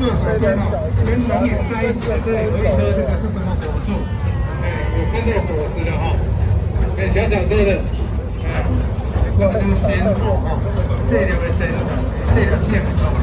右边哦，跟龙眼在一起的这一棵，这个是什么果树？哎，有看到果子的哈、哎，小小个的，哎，这个是仙果哈，这里的仙果，这里的仙果。